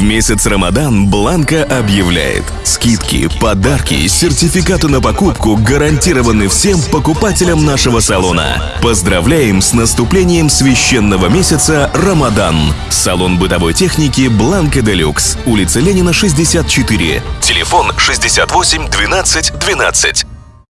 В месяц Рамадан Бланка объявляет Скидки, подарки, сертификаты на покупку гарантированы всем покупателям нашего салона. Поздравляем с наступлением священного месяца Рамадан. Салон бытовой техники Бланка Делюкс. Улица Ленина, 64. Телефон 68 12 12.